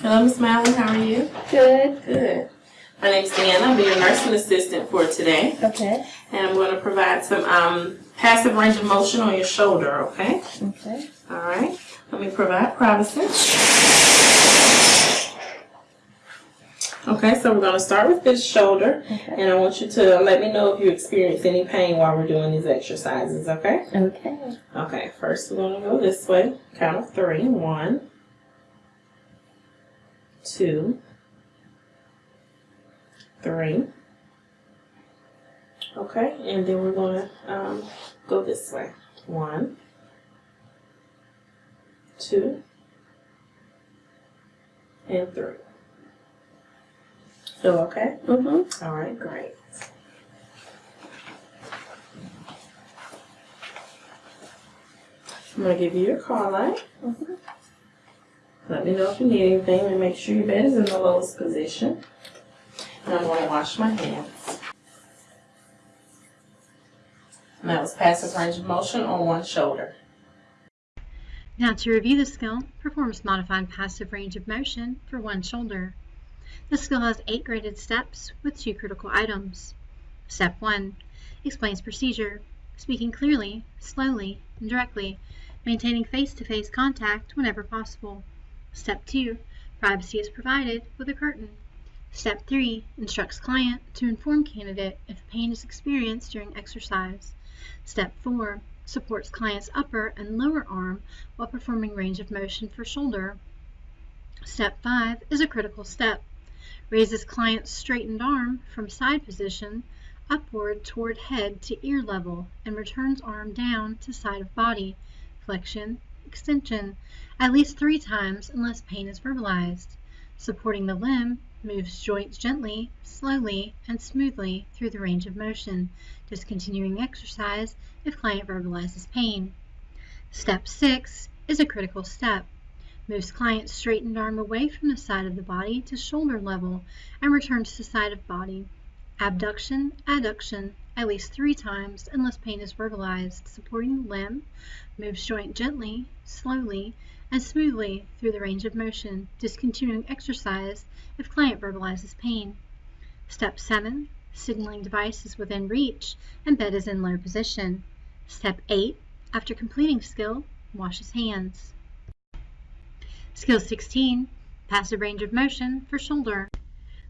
Hello, Miss Malin. How are you? Good. Good. My name's Deanna. I'll be your nursing assistant for today, Okay. and I'm going to provide some um, passive range of motion on your shoulder. Okay. Okay. All right. Let me provide privacy. Okay, so we're going to start with this shoulder, Okay. and I want you to let me know if you experience any pain while we're doing these exercises. Okay. Okay. Okay. First, we're going to go this way. Count of three. One, two, three. Okay, and then we're going to um, go this way. One, two, and three. Feel okay? Mm-hmm. All right, great. I'm going to give you your call light. Mhm. Let me know if you need anything and make sure your bed is in the lowest position. And I'm going to wash my hands. And that was passive range of motion on one shoulder. Now to review the skill, perform modified passive range of motion for one shoulder. The skill has eight graded steps with two critical items. Step 1. Explains procedure, speaking clearly, slowly, and directly, maintaining face-to-face contact whenever possible. Step 2. Privacy is provided with a curtain. Step 3. Instructs client to inform candidate if pain is experienced during exercise. Step 4 supports client's upper and lower arm while performing range of motion for shoulder. Step 5 is a critical step. Raises client's straightened arm from side position upward toward head to ear level and returns arm down to side of body, flexion, extension, at least three times unless pain is verbalized. Supporting the limb moves joints gently, slowly, and smoothly through the range of motion, discontinuing exercise if client verbalizes pain. Step 6 is a critical step. Moves client's straightened arm away from the side of the body to shoulder level and returns to side of body. Abduction, adduction, at least three times unless pain is verbalized, supporting the limb, moves joint gently, slowly, and smoothly through the range of motion, discontinuing exercise if client verbalizes pain. Step 7. Signaling device is within reach and bed is in low position. Step 8. After completing skill, wash his hands. Skill 16. Passive range of motion for shoulder.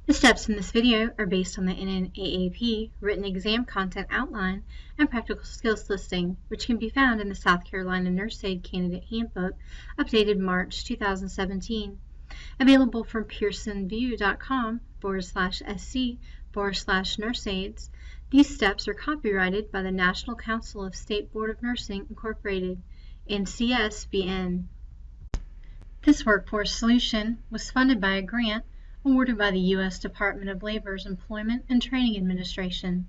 The steps in this video are based on the NNAAP written exam content outline and practical skills listing, which can be found in the South Carolina Nurse Aid Candidate Handbook, updated March 2017. Available from pearsonvue.com forward slash sc forward slash nurseaids. These steps are copyrighted by the National Council of State Board of Nursing Incorporated, NCSBN. This workforce solution was funded by a grant awarded by the U.S. Department of Labor's Employment and Training Administration.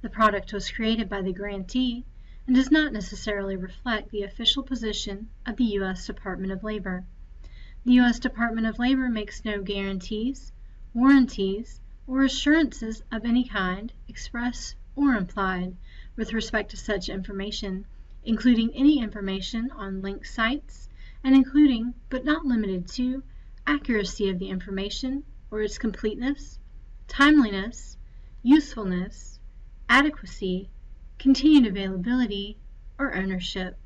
The product was created by the grantee and does not necessarily reflect the official position of the U.S. Department of Labor. The U.S. Department of Labor makes no guarantees, warranties, or assurances of any kind, express or implied, with respect to such information, including any information on linked sites, and including, but not limited to, accuracy of the information or its completeness, timeliness, usefulness, adequacy, continued availability, or ownership.